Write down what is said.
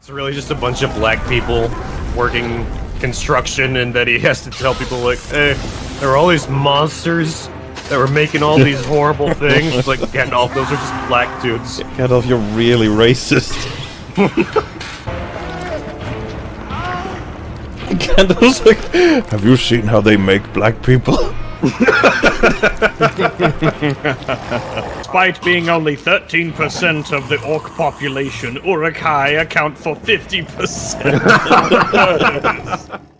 It's really just a bunch of black people working construction, and that he has to tell people like, "Hey, there are all these monsters that were making all these horrible things." It's like Gandalf, those are just black dudes. Gandalf, you're really racist. Gandalf's like, have you seen how they make black people? Despite being only 13% of the orc population, Uruk-hai account for 50% of the murders.